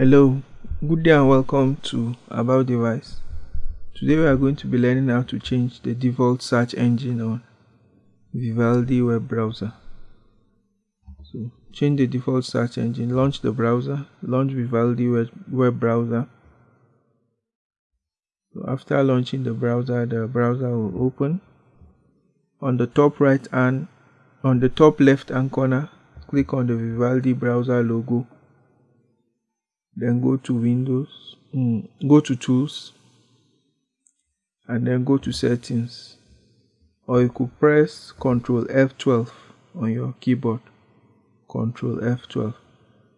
Hello, good day and welcome to About Device. Today we are going to be learning how to change the default search engine on Vivaldi web browser. So change the default search engine, launch the browser, launch Vivaldi web, browser. So after launching the browser, the browser will open. On the top right hand, on the top left hand corner, click on the Vivaldi browser logo then go to windows mm, go to tools and then go to settings. Or you could press ctrl f12 on your keyboard. Ctrl f12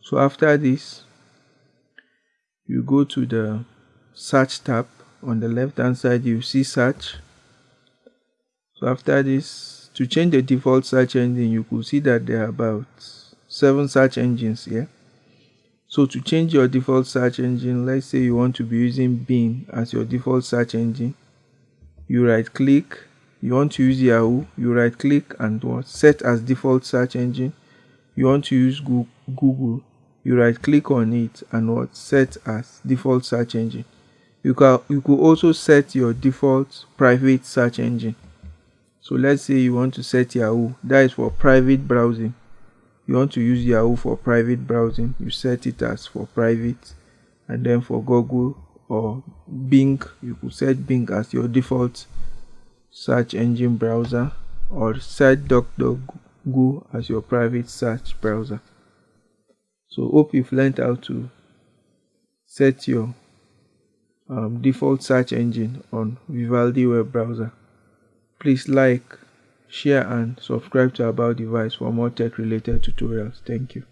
so after this you go to the search tab. On the left hand side you see search. So after this to change the default search engine you could see that there are about seven search engines here so to change your default search engine, let's say you want to be using Bing as your default search engine, you right click, you want to use Yahoo, you right click and what set as default search engine. You want to use Google, you right click on it and what set as default search engine. You can you could also set your default private search engine. So let's say you want to set Yahoo, that is for private browsing you want to use Yahoo for private browsing, you set it as for private, and then for Google or Bing, you could set Bing as your default search engine browser, or set DuckDuckGo as your private search browser. So, hope you've learned how to set your um, default search engine on Vivaldi web browser. Please like, share and subscribe to About Device for more tech related tutorials. Thank you.